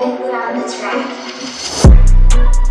and we're on the track.